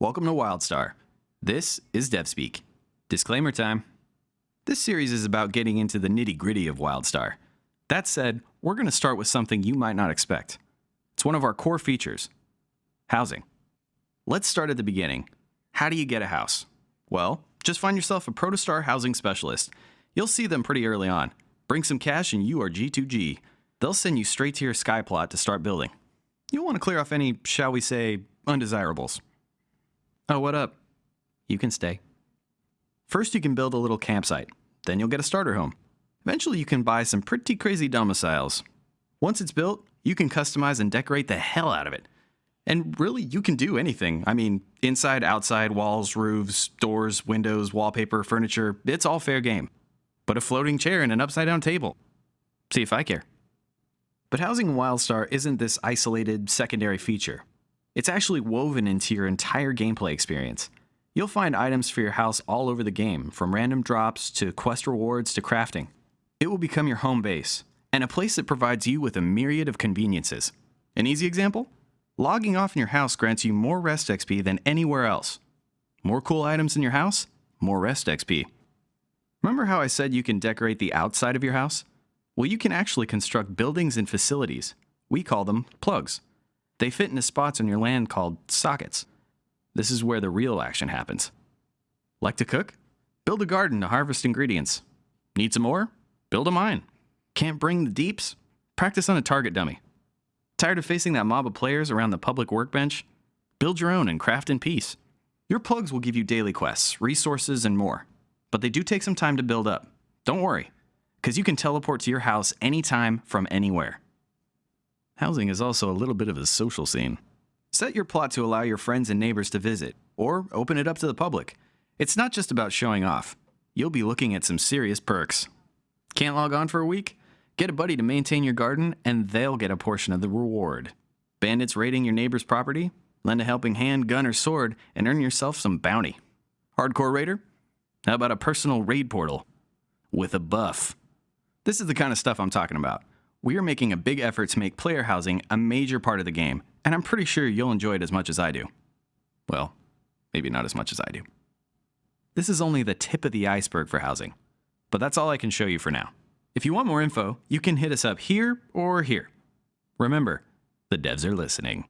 Welcome to WildStar. This is DevSpeak. Disclaimer time. This series is about getting into the nitty gritty of WildStar. That said, we're going to start with something you might not expect. It's one of our core features housing. Let's start at the beginning. How do you get a house? Well, just find yourself a Protostar housing specialist. You'll see them pretty early on. Bring some cash and you are G2G. They'll send you straight to your sky plot to start building. You'll want to clear off any, shall we say, undesirables. Oh, what up? You can stay. First, you can build a little campsite. Then you'll get a starter home. Eventually, you can buy some pretty crazy domiciles. Once it's built, you can customize and decorate the hell out of it. And really, you can do anything. I mean, inside, outside, walls, roofs, doors, windows, wallpaper, furniture, it's all fair game. But a floating chair and an upside down table. See if I care. But housing in WildStar isn't this isolated secondary feature. It's actually woven into your entire gameplay experience. You'll find items for your house all over the game, from random drops to quest rewards to crafting. It will become your home base, and a place that provides you with a myriad of conveniences. An easy example? Logging off in your house grants you more rest XP than anywhere else. More cool items in your house? More rest XP. Remember how I said you can decorate the outside of your house? Well, you can actually construct buildings and facilities. We call them plugs. They fit into spots on your land called sockets. This is where the real action happens. Like to cook? Build a garden to harvest ingredients. Need some more? Build a mine. Can't bring the deeps? Practice on a target dummy. Tired of facing that mob of players around the public workbench? Build your own and craft in peace. Your plugs will give you daily quests, resources, and more. But they do take some time to build up. Don't worry, because you can teleport to your house anytime from anywhere. Housing is also a little bit of a social scene. Set your plot to allow your friends and neighbors to visit, or open it up to the public. It's not just about showing off. You'll be looking at some serious perks. Can't log on for a week? Get a buddy to maintain your garden, and they'll get a portion of the reward. Bandits raiding your neighbor's property? Lend a helping hand, gun, or sword, and earn yourself some bounty. Hardcore raider? How about a personal raid portal? With a buff. This is the kind of stuff I'm talking about we are making a big effort to make player housing a major part of the game, and I'm pretty sure you'll enjoy it as much as I do. Well, maybe not as much as I do. This is only the tip of the iceberg for housing, but that's all I can show you for now. If you want more info, you can hit us up here or here. Remember, the devs are listening.